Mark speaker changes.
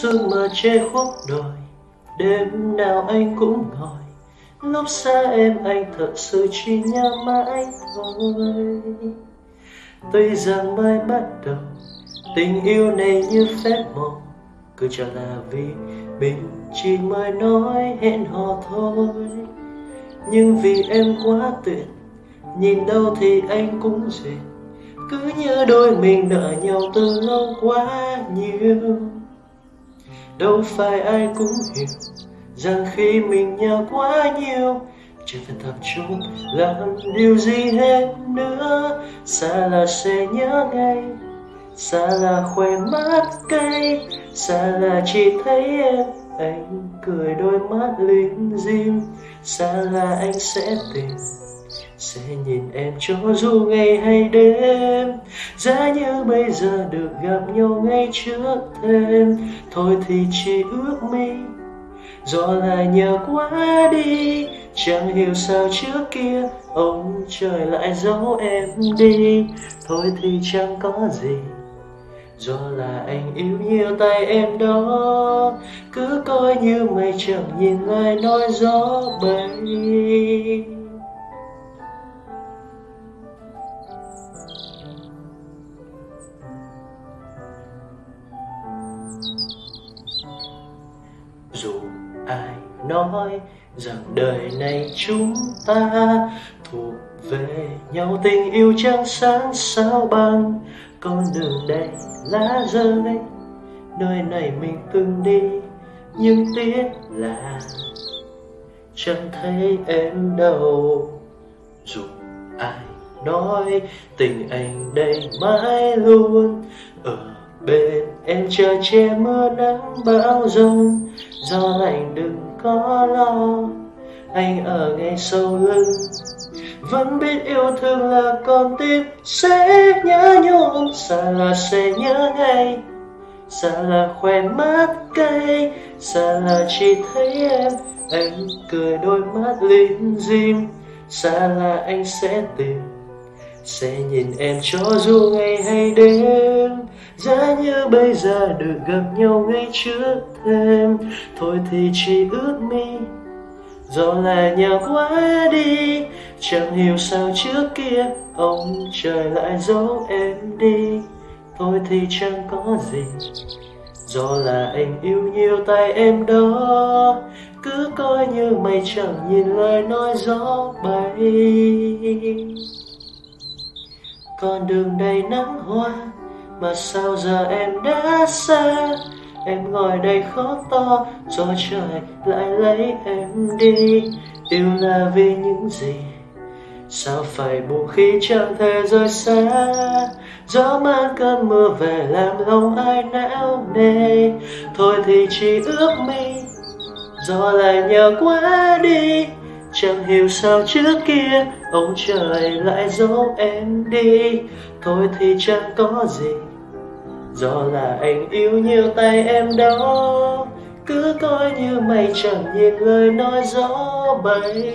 Speaker 1: sương mờ che khuất đồi đêm nào anh cũng ngồi, lúc xa em anh thật sự chỉ nhớ mãi thôi. Tuy rằng mới bắt đầu, tình yêu này như phép màu, cứ cho là vì mình chỉ mới nói hẹn hò thôi. Nhưng vì em quá tuyệt, nhìn đâu thì anh cũng duyệt cứ như đôi mình nợ nhau từ lâu quá nhiều đâu phải ai cũng hiểu rằng khi mình nhau quá nhiều chẳng thể tập trung làm điều gì hết nữa. Xa là sẽ nhớ ngay, xa là khỏe mắt cay, xa là chỉ thấy em, anh cười đôi mắt linh dim xa là anh sẽ tìm sẽ nhìn em cho dù ngày hay đêm, giá như bây giờ được gặp nhau ngay trước thêm thôi thì chỉ ước mi do là nhờ quá đi, chẳng hiểu sao trước kia ông trời lại giấu em đi. Thôi thì chẳng có gì do là anh yêu nhiều tay em đó. Cứ coi như mây chẳng nhìn ai nói gió bay. Dù ai nói rằng đời này chúng ta thuộc về nhau. Tình yêu trăng sáng sao bằng, con đường đầy lá rơi nơi này mình từng đi, nhưng tiếc là chẳng thấy em đâu. Dù ai nói, tình anh đây mãi luôn ở bên em chờ che mưa nắng bão giông gió lạnh đừng có lo. Anh ở ngay sau lưng, vẫn biết yêu thương là con tim. Sẽ nhớ nhung xa là sẽ nhớ ngay xa là khoe mắt cay xa là chỉ thấy em. Anh cười đôi mắt lim dim xa là anh sẽ tìm sẽ nhìn em cho dù ngày hay đêm, giá như bây giờ được gặp nhau ngay trước thêm thôi thì chỉ ước mi do là nhau quá đi. Chẳng hiểu sao trước kia ông trời lại giấu em đi. Thôi thì chẳng có gì, do là anh yêu nhiều tay em đó. Cứ coi như mày chẳng nhìn lời nói gió bay con đường đầy nắng hoa, mà sao giờ em đã xa? Em ngồi đây khóc to cho trời lại lấy em đi. Yêu là vì những gì? Sao phải buồn khi chẳng thể rời xa? Gió mang cơn mưa về làm lòng ai não nề. Thôi thì chỉ ước mi, gió lại nhờ quá đi chẳng hiểu sao trước kia, ông trời lại giấu em đi. Thôi thì chẳng có gì, do là anh yêu nhiều tay em đó. Cứ coi như mày chẳng nhìn lời nói gió bay.